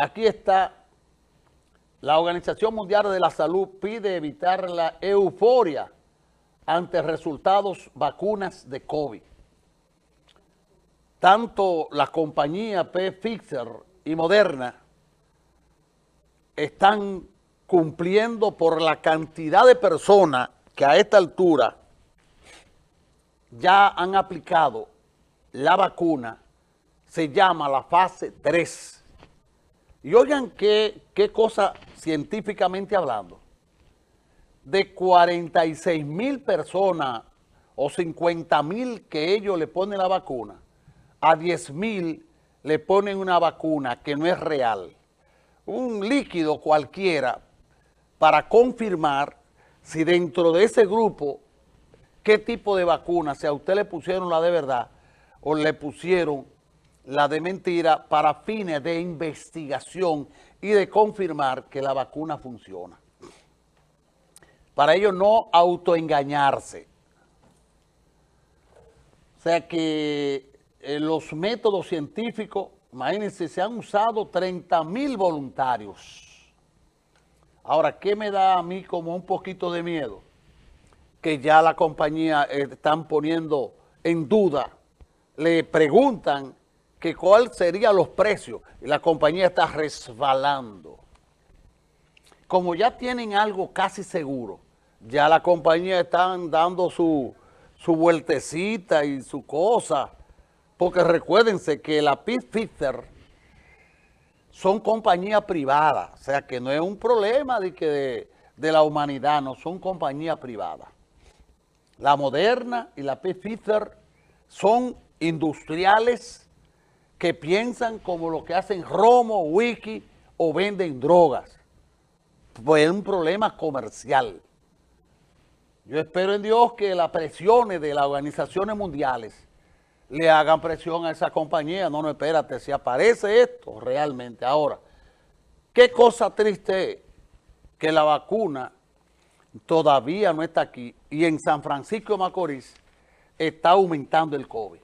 aquí está, la Organización Mundial de la Salud pide evitar la euforia ante resultados vacunas de COVID. Tanto la compañía Pfizer y Moderna están cumpliendo por la cantidad de personas que a esta altura ya han aplicado la vacuna, se llama la fase 3. Y oigan qué, qué cosa científicamente hablando. De 46 mil personas o 50 mil que ellos le ponen la vacuna, a 10 mil le ponen una vacuna que no es real. Un líquido cualquiera para confirmar si dentro de ese grupo qué tipo de vacuna, si a usted le pusieron la de verdad o le pusieron la de mentira para fines de investigación y de confirmar que la vacuna funciona. Para ello no autoengañarse. O sea que eh, los métodos científicos, imagínense, se han usado 30 mil voluntarios. Ahora, ¿qué me da a mí como un poquito de miedo? Que ya la compañía eh, están poniendo en duda, le preguntan que cuál serían los precios y la compañía está resbalando. Como ya tienen algo casi seguro, ya la compañía están dando su, su vueltecita y su cosa, porque recuérdense que la Pfizer son compañías privadas, o sea que no es un problema de, que de, la humanidad, no son compañías privadas. La Moderna y la Pfizer son industriales que piensan como lo que hacen Romo, Wiki o venden drogas. Pues es un problema comercial. Yo espero en Dios que las presiones de las organizaciones mundiales le hagan presión a esa compañía. No, no, espérate, si aparece esto realmente. Ahora, qué cosa triste es que la vacuna todavía no está aquí y en San Francisco de Macorís está aumentando el COVID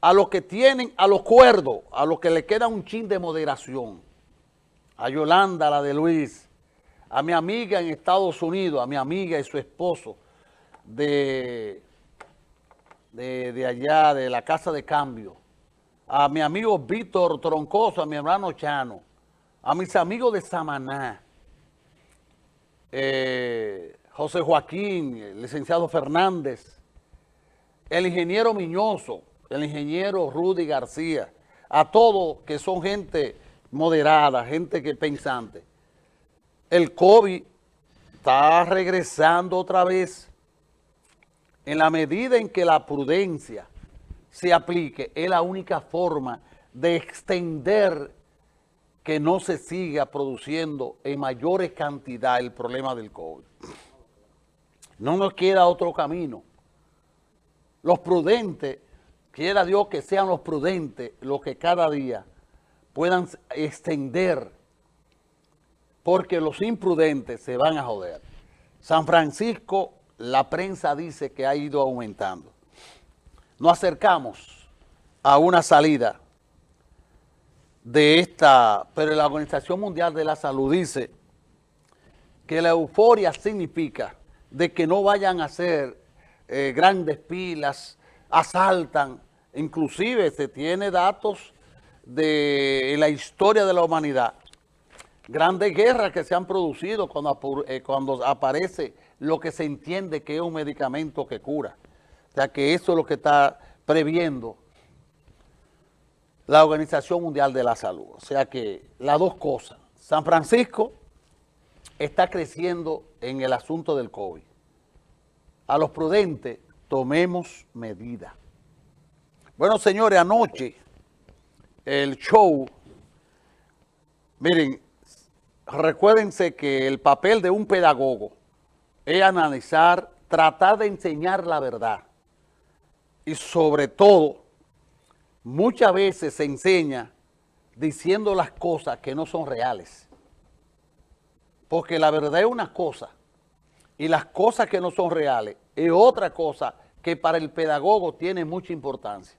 a los que tienen, a los cuerdos, a los que le queda un chin de moderación, a Yolanda, la de Luis, a mi amiga en Estados Unidos, a mi amiga y su esposo de, de, de allá, de la Casa de Cambio, a mi amigo Víctor Troncoso, a mi hermano Chano, a mis amigos de Samaná, eh, José Joaquín, el licenciado Fernández, el ingeniero Miñoso, el ingeniero Rudy García, a todos que son gente moderada, gente que pensante. El COVID está regresando otra vez en la medida en que la prudencia se aplique, es la única forma de extender que no se siga produciendo en mayores cantidades el problema del COVID. No nos queda otro camino. Los prudentes Quiera Dios que sean los prudentes los que cada día puedan extender, porque los imprudentes se van a joder. San Francisco, la prensa dice que ha ido aumentando. Nos acercamos a una salida de esta, pero la Organización Mundial de la Salud dice que la euforia significa de que no vayan a hacer eh, grandes pilas, asaltan, Inclusive se tiene datos de la historia de la humanidad. Grandes guerras que se han producido cuando, eh, cuando aparece lo que se entiende que es un medicamento que cura. O sea que eso es lo que está previendo la Organización Mundial de la Salud. O sea que las dos cosas. San Francisco está creciendo en el asunto del COVID. A los prudentes tomemos medidas. Bueno, señores, anoche el show, miren, recuérdense que el papel de un pedagogo es analizar, tratar de enseñar la verdad. Y sobre todo, muchas veces se enseña diciendo las cosas que no son reales. Porque la verdad es una cosa y las cosas que no son reales es otra cosa que para el pedagogo tiene mucha importancia.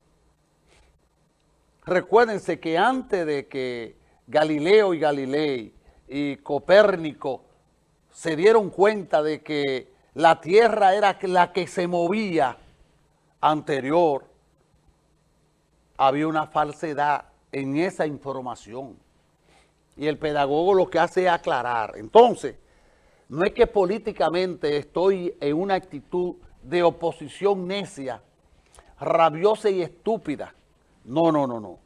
Recuérdense que antes de que Galileo y Galilei y Copérnico se dieron cuenta de que la Tierra era la que se movía anterior, había una falsedad en esa información. Y el pedagogo lo que hace es aclarar. Entonces, no es que políticamente estoy en una actitud de oposición necia, rabiosa y estúpida. No, no, no, no.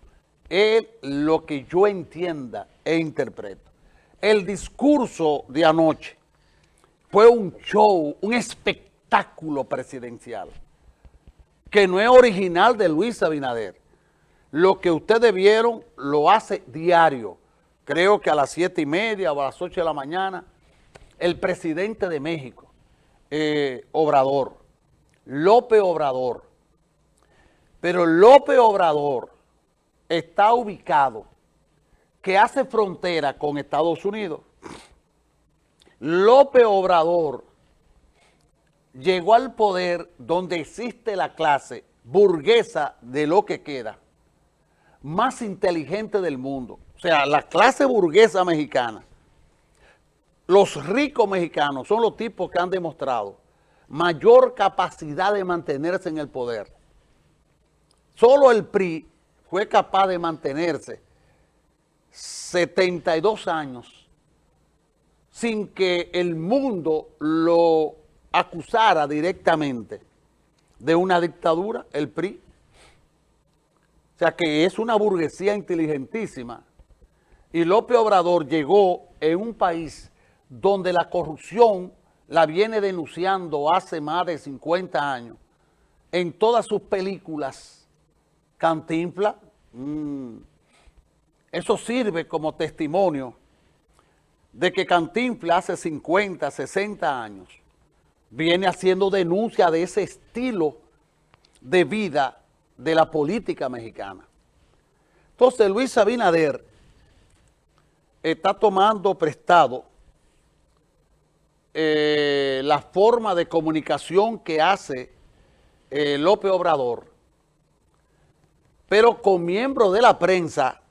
Es lo que yo entienda e interpreto. El discurso de anoche fue un show, un espectáculo presidencial que no es original de Luis Abinader. Lo que ustedes vieron lo hace diario. Creo que a las siete y media o a las ocho de la mañana, el presidente de México, eh, Obrador, López Obrador. Pero López Obrador está ubicado que hace frontera con Estados Unidos. López Obrador llegó al poder donde existe la clase burguesa de lo que queda, más inteligente del mundo. O sea, la clase burguesa mexicana, los ricos mexicanos son los tipos que han demostrado mayor capacidad de mantenerse en el poder. Solo el PRI fue capaz de mantenerse 72 años sin que el mundo lo acusara directamente de una dictadura, el PRI. O sea que es una burguesía inteligentísima. Y López Obrador llegó en un país donde la corrupción la viene denunciando hace más de 50 años. En todas sus películas, Cantinfla, mmm, eso sirve como testimonio de que Cantinfla hace 50, 60 años viene haciendo denuncia de ese estilo de vida de la política mexicana. Entonces Luis Abinader está tomando prestado eh, la forma de comunicación que hace eh, López Obrador, pero con miembros de la prensa